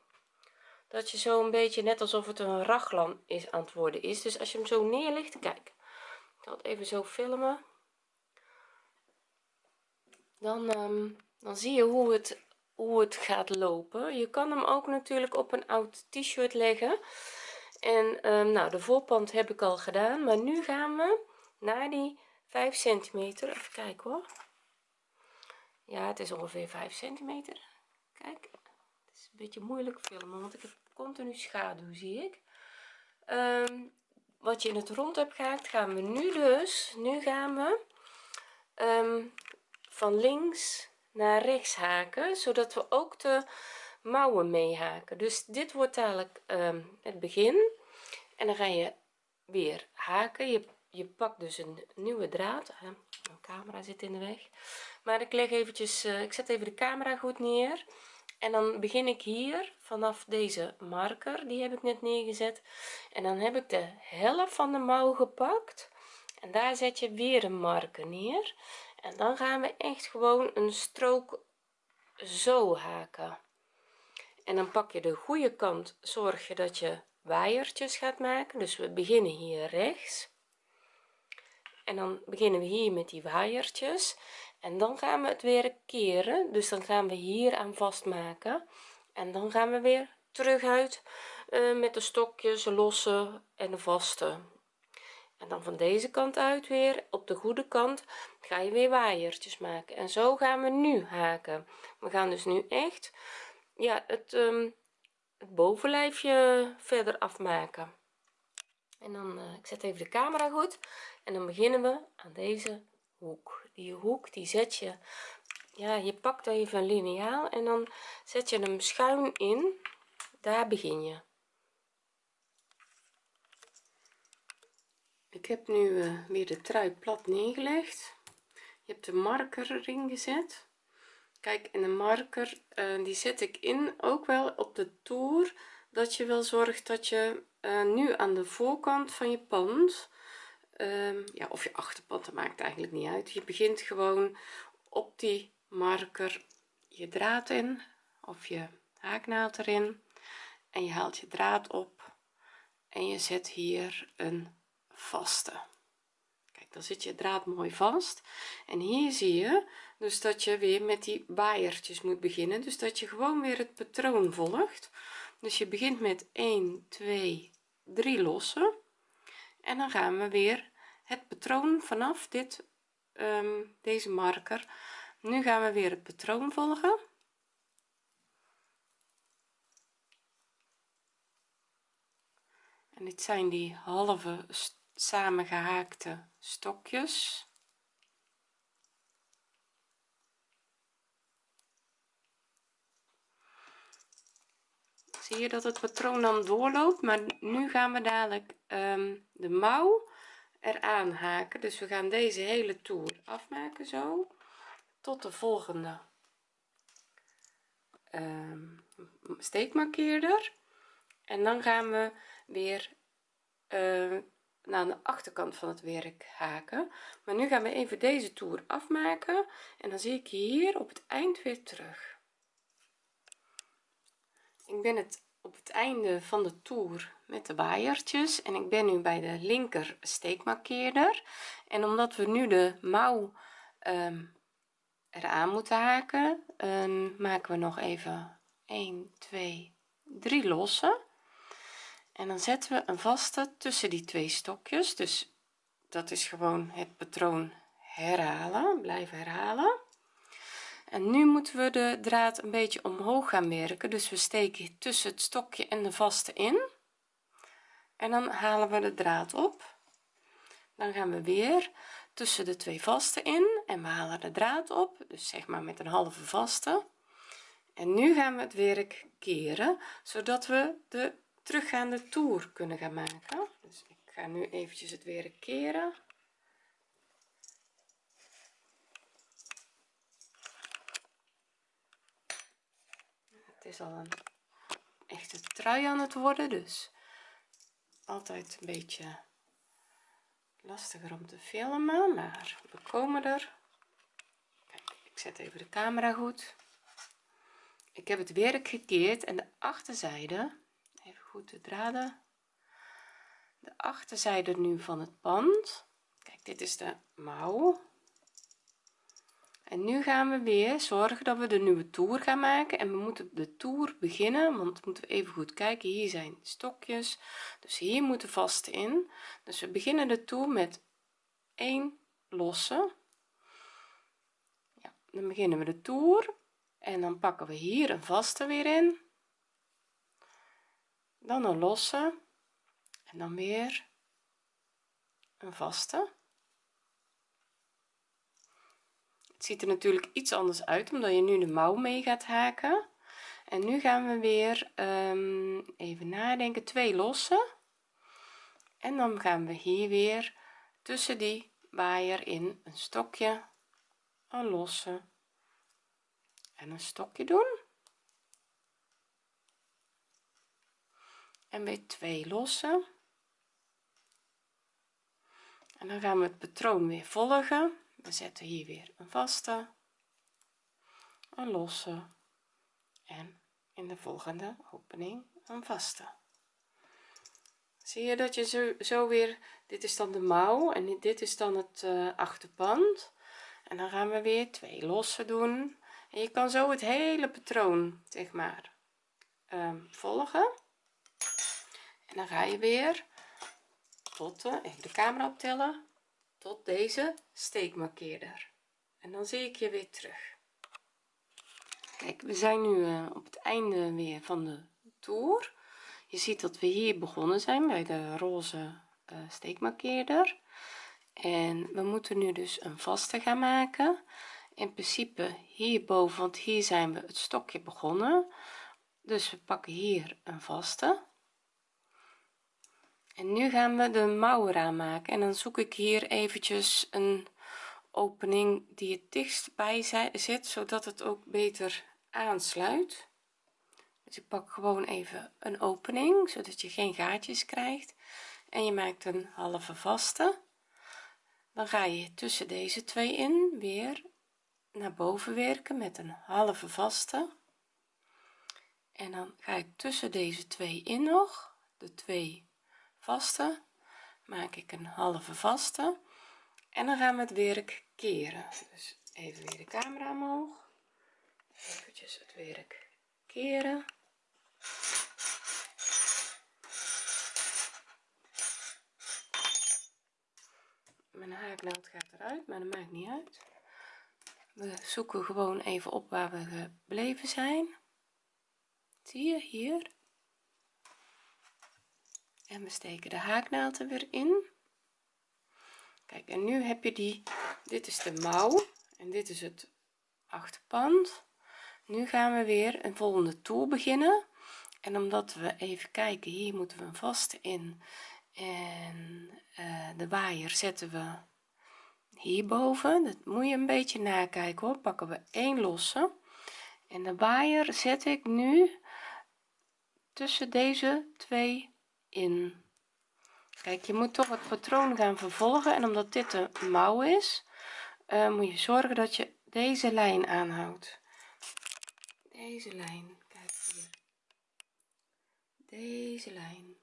Dat je zo een beetje net alsof het een raglan is aan het worden is. Dus als je hem zo neerlegt kijk ik zal het even zo filmen. Dan um, dan zie je hoe het hoe het gaat lopen. Je kan hem ook natuurlijk op een oud t-shirt leggen. En um, nou de voorpand heb ik al gedaan maar nu gaan we naar die 5 centimeter. Even kijken hoor. Ja het is ongeveer 5 centimeter. Kijk het is een beetje moeilijk filmen want ik heb continu schaduw zie ik. Um, wat je in het rond hebt gehaakt gaan we nu dus nu gaan we um, van links naar rechts haken zodat we ook de mouwen mee haken dus dit wordt dadelijk um, het begin. En dan ga je weer haken. Je, je pakt dus een nieuwe draad. Mijn camera zit in de weg. Maar ik leg eventjes uh, ik zet even de camera goed neer. En dan begin ik hier vanaf deze marker. Die heb ik net neergezet. En dan heb ik de helft van de mouw gepakt. En daar zet je weer een marker neer en dan gaan we echt gewoon een strook zo haken. En dan pak je de goede kant zorg je dat je waaiertjes gaat maken. Dus we beginnen hier rechts. En dan beginnen we hier met die waaiertjes. En dan gaan we het weer keren. Dus dan gaan we hier aan vastmaken. En dan gaan we weer terug uit uh, met de stokjes losse en vaste dan van deze kant uit weer. Op de goede kant ga je weer waaiertjes maken. En zo gaan we nu haken. We gaan dus nu echt ja het, um, het bovenlijfje verder afmaken. En dan uh, ik zet even de camera goed. En dan beginnen we aan deze hoek. Die hoek die zet je ja je pakt even een lineaal en dan zet je hem schuin in. Daar begin je ik heb nu uh, weer de trui plat neergelegd. Je hebt de marker erin gezet. Kijk en de marker uh, die zet ik in ook wel op de toer dat je wel zorgt dat je uh, nu aan de voorkant van je pand um, ja of je achterpand dat maakt eigenlijk niet uit. Je begint gewoon op die marker je draad in of je haaknaald erin en je haalt je draad op en je zet hier een vaste kijk dan zit je draad mooi vast. En hier zie je dus dat je weer met die waaiertjes moet beginnen. Dus dat je gewoon weer het patroon volgt. Dus je begint met 1 2 3 lossen. En dan gaan we weer het patroon vanaf dit um, deze marker. Nu gaan we weer het patroon volgen. En dit zijn die halve samengehaakte stokjes. Zie je dat het patroon dan doorloopt maar nu gaan we dadelijk um, de mouw eraan haken. Dus we gaan deze hele toer afmaken zo tot de volgende um, steekmarkeerder. En dan gaan we weer uh, naar de achterkant van het werk haken. Maar nu gaan we even deze toer afmaken en dan zie ik hier op het eind weer terug. Ik ben het op het einde van de toer met de waaiertjes en ik ben nu bij de linker steekmarkeerder. En omdat we nu de mouw um, eraan moeten haken um, maken we nog even 1 2 3 lossen en dan zetten we een vaste tussen die twee stokjes. Dus dat is gewoon het patroon herhalen blijven herhalen. En nu moeten we de draad een beetje omhoog gaan werken. Dus we steken tussen het stokje en de vaste in. En dan halen we de draad op. Dan gaan we weer tussen de twee vaste in en we halen de draad op. Dus zeg maar met een halve vaste. En nu gaan we het werk keren zodat we de teruggaande toer kunnen gaan maken. Dus ik ga nu eventjes het werk keren. Het is al een echte trui aan het worden dus altijd een beetje lastiger om te filmen maar we komen er. Ik zet even de camera goed. Ik heb het werk gekeerd en de achterzijde goed de draden. De achterzijde nu van het pand. Kijk dit is de mouw. En nu gaan we weer zorgen dat we de nieuwe toer gaan maken. En we moeten de toer beginnen want moeten we even goed kijken. Hier zijn stokjes dus hier moeten vast in. Dus we beginnen de toer met 1 losse. Ja, dan beginnen we de toer. En dan pakken we hier een vaste weer in dan een losse. En dan weer een vaste. Het ziet er natuurlijk iets anders uit omdat je nu de mouw mee gaat haken. En nu gaan we weer um, even nadenken. Twee lossen en dan gaan we hier weer tussen die waaier in een stokje een losse en een stokje doen en weer twee lossen. En dan gaan we het patroon weer volgen. We zetten hier weer een vaste een losse en in de volgende opening een vaste. Zie je dat je zo, zo weer dit is dan de mouw en dit is dan het uh, achterpand. En dan gaan we weer twee losse doen. En je kan zo het hele patroon zeg maar um, volgen en dan ga je weer tot de, even de camera optellen tot deze steekmarkeerder. En dan zie ik je weer terug. Kijk we zijn nu uh, op het einde weer van de toer je ziet dat we hier begonnen zijn bij de roze uh, steekmarkeerder. En we moeten nu dus een vaste gaan maken. In principe hierboven want hier zijn we het stokje begonnen. Dus we pakken hier een vaste en nu gaan we de mouw eraan maken. En dan zoek ik hier eventjes een opening die het dichtst bij zit zodat het ook beter aansluit. Dus ik pak gewoon even een opening zodat je geen gaatjes krijgt. En je maakt een halve vaste. Dan ga je tussen deze twee in weer naar boven werken met een halve vaste. En dan ga ik tussen deze twee in nog de twee vaste maak ik een halve vaste en dan gaan we het werk keren. Dus even weer de camera omhoog. Eventjes het werk keren. Mijn haaknaald gaat eruit maar dat maakt niet uit. We zoeken gewoon even op waar we gebleven zijn. Zie je hier en we steken de haaknaald er weer in. Kijk en nu heb je die dit is de mouw en dit is het achterpand nu gaan we weer een volgende toer beginnen. En omdat we even kijken hier moeten we een vaste in. En uh, de waaier zetten we hierboven. Dat moet je een beetje nakijken hoor. Pakken we één losse. En de waaier zet ik nu tussen deze twee kijk je moet toch het patroon gaan vervolgen en omdat dit de mouw is uh, moet je zorgen dat je deze lijn aanhoudt. Deze lijn kijk hier. Deze lijn.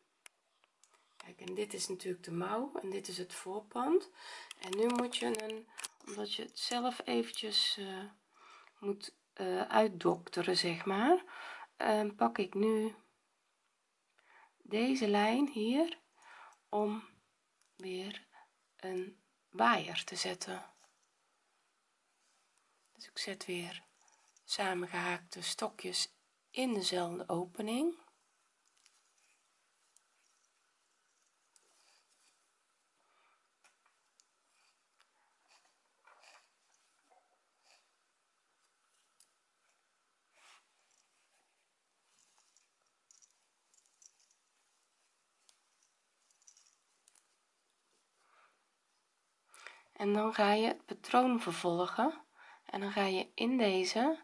Kijk en dit is natuurlijk de mouw en dit is het voorpand. En nu moet je een omdat je het zelf eventjes uh, moet uh, uitdokteren zeg maar pak ik nu deze lijn hier om weer een waaier te zetten. Dus ik zet weer samengehaakte stokjes in dezelfde opening en dan ga je het patroon vervolgen. En dan ga je in deze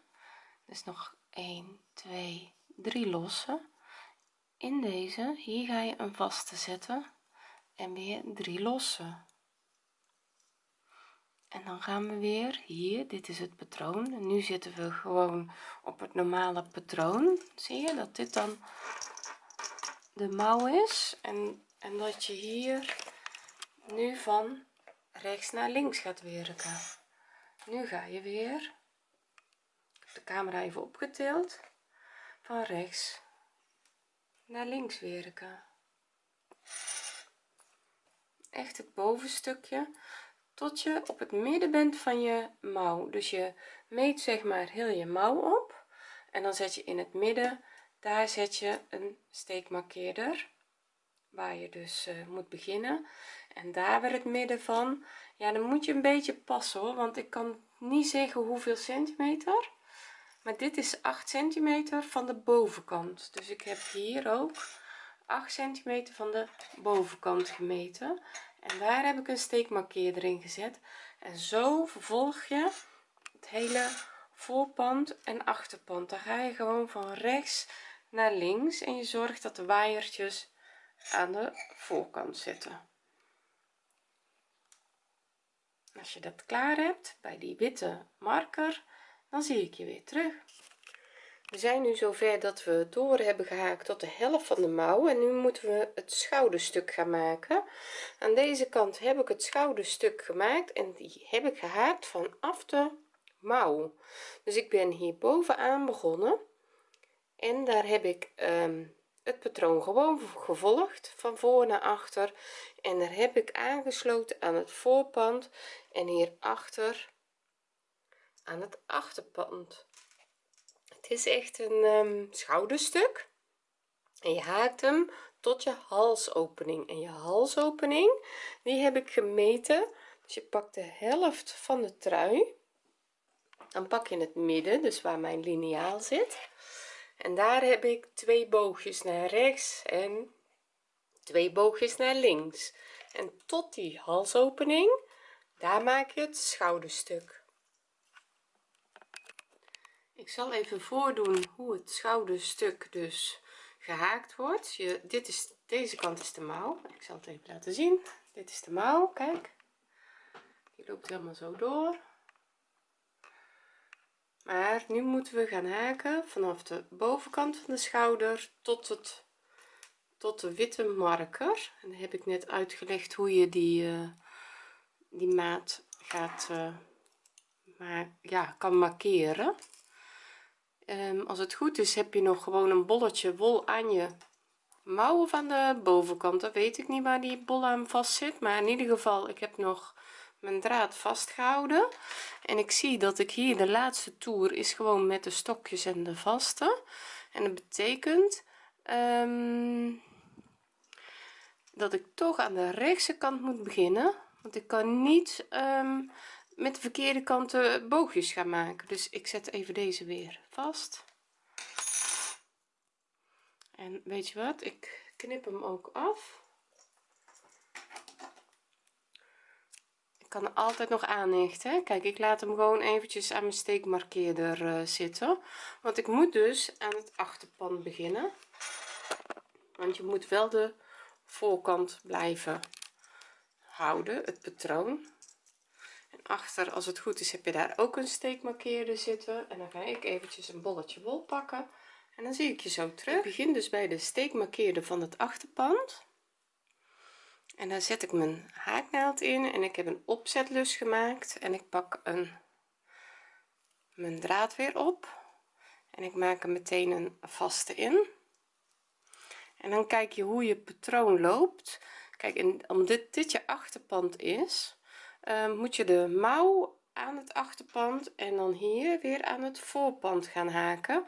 dus nog 1 2 3 lossen. In deze hier ga je een vaste zetten en weer 3 lossen. En dan gaan we weer hier dit is het patroon. En nu zitten we gewoon op het normale patroon. Zie je dat dit dan de mouw is? En en dat je hier nu van rechts naar links gaat werken nu ga je weer de camera even opgetild. Van rechts naar links werken echt het bovenstukje. Tot je op het midden bent van je mouw. Dus je meet zeg maar heel je mouw op. En dan zet je in het midden daar zet je een steekmarkeerder waar je dus uh, moet beginnen. En daar weer het midden van. Ja dan moet je een beetje passen hoor want ik kan niet zeggen hoeveel centimeter. Maar dit is 8 centimeter van de bovenkant. Dus ik heb hier ook 8 centimeter van de bovenkant gemeten. En daar heb ik een steekmarkeerder in gezet. En zo vervolg je het hele voorpand en achterpand. Dan ga je gewoon van rechts naar links en je zorgt dat de waaiertjes aan de voorkant zitten als je dat klaar hebt bij die witte marker dan zie ik je weer terug. We zijn nu zover dat we door hebben gehaakt tot de helft van de mouw en nu moeten we het schouderstuk gaan maken. Aan deze kant heb ik het schouderstuk gemaakt en die heb ik gehaakt vanaf de mouw. Dus ik ben hier bovenaan begonnen en daar heb ik um, het patroon gewoon gevolgd van voor naar achter. En daar heb ik aangesloten aan het voorpand en hier achter aan het achterpand. Het is echt een um, schouderstuk. En je haakt hem tot je halsopening. En je halsopening die heb ik gemeten. Dus je pakt de helft van de trui. Dan pak je het midden dus waar mijn liniaal zit en daar heb ik twee boogjes naar rechts en twee boogjes naar links. En tot die halsopening daar maak je het schouderstuk. Ik zal even voordoen hoe het schouderstuk dus gehaakt wordt. Je dit is deze kant is de mouw. Ik zal het even laten zien. Dit is de mouw kijk. Die loopt helemaal zo door maar nu moeten we gaan haken vanaf de bovenkant van de schouder tot het tot de witte marker. En dan heb ik net uitgelegd hoe je die uh, die maat gaat uh, maar ja kan markeren. Um, als het goed is heb je nog gewoon een bolletje wol aan je mouwen van de bovenkant. Dat weet ik niet waar die bol aan vast zit maar in ieder geval ik heb nog mijn draad vastgehouden. En ik zie dat ik hier de laatste toer is gewoon met de stokjes en de vaste. En dat betekent um, dat ik toch aan de rechtse kant moet beginnen. Want ik kan niet um, met de verkeerde kanten boogjes gaan maken. Dus ik zet even deze weer vast. En weet je wat? Ik knip hem ook af kan altijd nog aanhechten kijk ik laat hem gewoon eventjes aan mijn steekmarkeerder uh, zitten. Want ik moet dus aan het achterpand beginnen. Want je moet wel de voorkant blijven houden het patroon. En achter als het goed is heb je daar ook een steekmarkeerder zitten. En dan ga ik eventjes een bolletje wol pakken. En dan zie ik je zo terug. Ik begin dus bij de steekmarkeerder van het achterpand en dan zet ik mijn haaknaald in en ik heb een opzetlus gemaakt en ik pak een mijn draad weer op en ik maak er meteen een vaste in. En dan kijk je hoe je patroon loopt. Kijk en omdat dit je achterpand is uh, moet je de mouw aan het achterpand en dan hier weer aan het voorpand gaan haken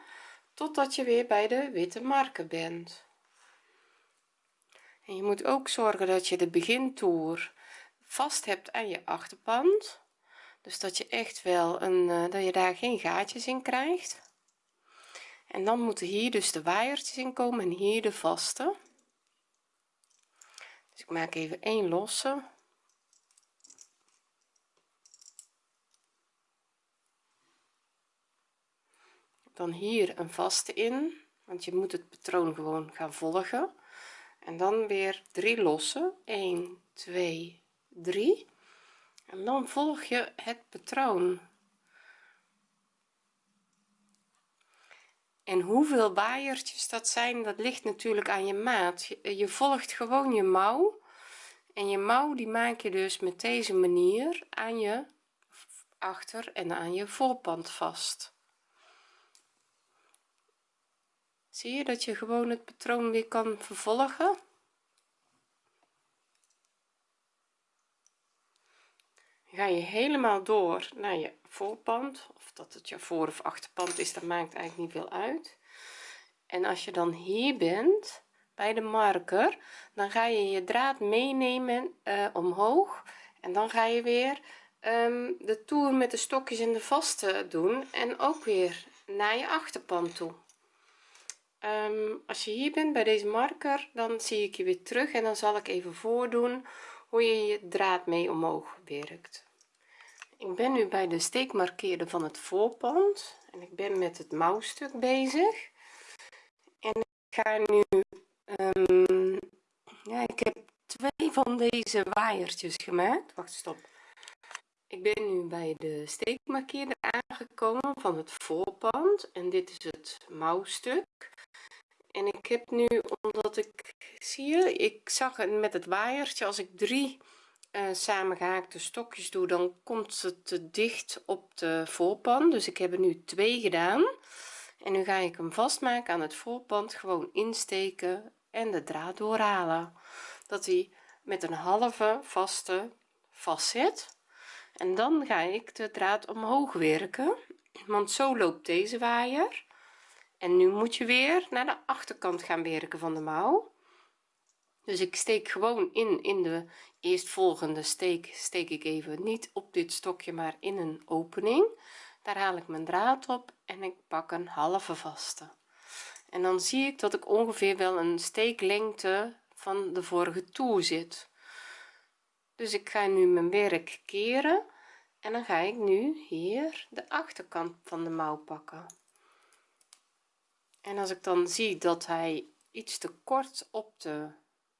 totdat je weer bij de witte marker bent en je moet ook zorgen dat je de begintoer vast hebt aan je achterpand. Dus dat je echt wel een uh, dat je daar geen gaatjes in krijgt. En dan moeten hier dus de waaiertjes in komen en hier de vaste. Dus ik maak even één losse. Dan hier een vaste in want je moet het patroon gewoon gaan volgen en dan weer drie losse 1 2 3 en dan volg je het patroon. En hoeveel waaiertjes dat zijn dat ligt natuurlijk aan je maat. Je, je volgt gewoon je mouw. En je mouw die maak je dus met deze manier aan je achter en aan je voorpand vast zie je dat je gewoon het patroon weer kan vervolgen? Ga je helemaal door naar je voorpand of dat het je voor of achterpand is dat maakt eigenlijk niet veel uit. En als je dan hier bent bij de marker dan ga je je draad meenemen uh, omhoog. En dan ga je weer um, de toer met de stokjes en de vaste doen en ook weer naar je achterpand toe um, als je hier bent bij deze marker dan zie ik je weer terug en dan zal ik even voordoen hoe je je draad mee omhoog werkt. Ik ben nu bij de steekmarkeerder van het voorpand en ik ben met het mouwstuk bezig. En ik ga nu um, ja ik heb twee van deze waaiertjes gemaakt. Wacht stop. Ik ben nu bij de steekmarkeerder aangekomen van het voorpand en dit is het mouwstuk en ik heb nu omdat ik zie je ik zag het met het waaiertje. Als ik drie uh, samengehaakte stokjes doe dan komt het te dicht op de voorpand dus ik heb er nu twee gedaan. En nu ga ik hem vastmaken aan het voorpand gewoon insteken en de draad doorhalen. Dat hij met een halve vaste vast zit en dan ga ik de draad omhoog werken want zo loopt deze waaier en nu moet je weer naar de achterkant gaan werken van de mouw. Dus ik steek gewoon in in de eerstvolgende steek steek ik even niet op dit stokje maar in een opening. Daar haal ik mijn draad op en ik pak een halve vaste. En dan zie ik dat ik ongeveer wel een steeklengte van de vorige toer zit. Dus ik ga nu mijn werk keren en dan ga ik nu hier de achterkant van de mouw pakken en als ik dan zie dat hij iets te kort op de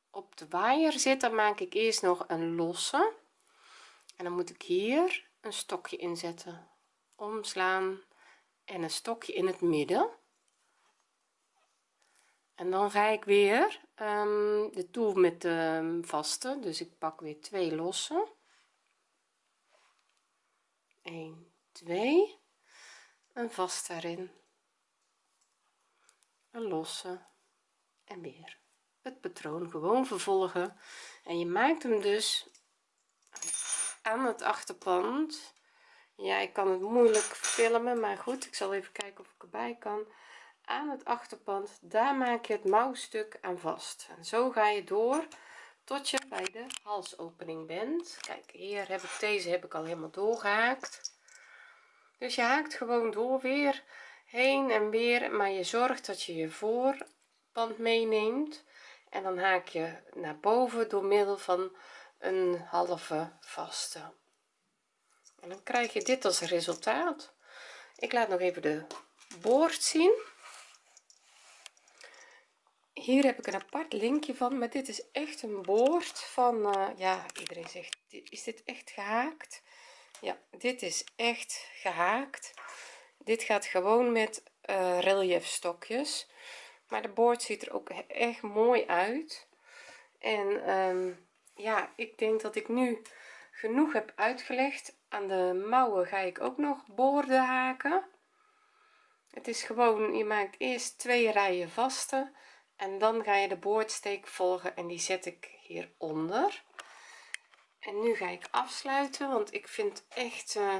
op de waaier zit dan maak ik eerst nog een losse. En dan moet ik hier een stokje inzetten omslaan en een stokje in het midden. En dan ga ik weer um, de toer met de vaste. Dus ik pak weer twee losse. 1 2 een vast daarin een losse en weer. Het patroon gewoon vervolgen. En je maakt hem dus aan het achterpand. Ja ik kan het moeilijk filmen maar goed ik zal even kijken of ik erbij kan. Aan het achterpand daar maak je het mouwstuk aan vast. En zo ga je door tot je bij de halsopening bent. Kijk hier heb ik deze heb ik al helemaal doorgehaakt. Dus je haakt gewoon door weer heen en weer maar je zorgt dat je je voorpand meeneemt. En dan haak je naar boven door middel van een halve vaste. En dan krijg je dit als resultaat. Ik laat nog even de boord zien. Hier heb ik een apart linkje van maar dit is echt een boord van uh, ja iedereen zegt is dit echt gehaakt? Ja dit is echt gehaakt dit gaat gewoon met uh, relief stokjes maar de boord ziet er ook echt mooi uit. En um, ja ik denk dat ik nu genoeg heb uitgelegd. Aan de mouwen ga ik ook nog boorden haken. Het is gewoon je maakt eerst twee rijen vaste en dan ga je de boordsteek volgen en die zet ik hieronder. En nu ga ik afsluiten want ik vind echt uh,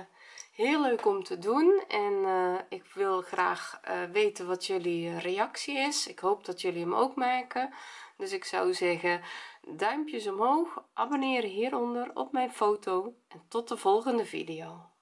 heel leuk om te doen en uh, ik wil graag uh, weten wat jullie reactie is. Ik hoop dat jullie hem ook maken. Dus ik zou zeggen duimpjes omhoog abonneren hieronder op mijn foto en tot de volgende video